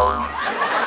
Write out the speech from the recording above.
down.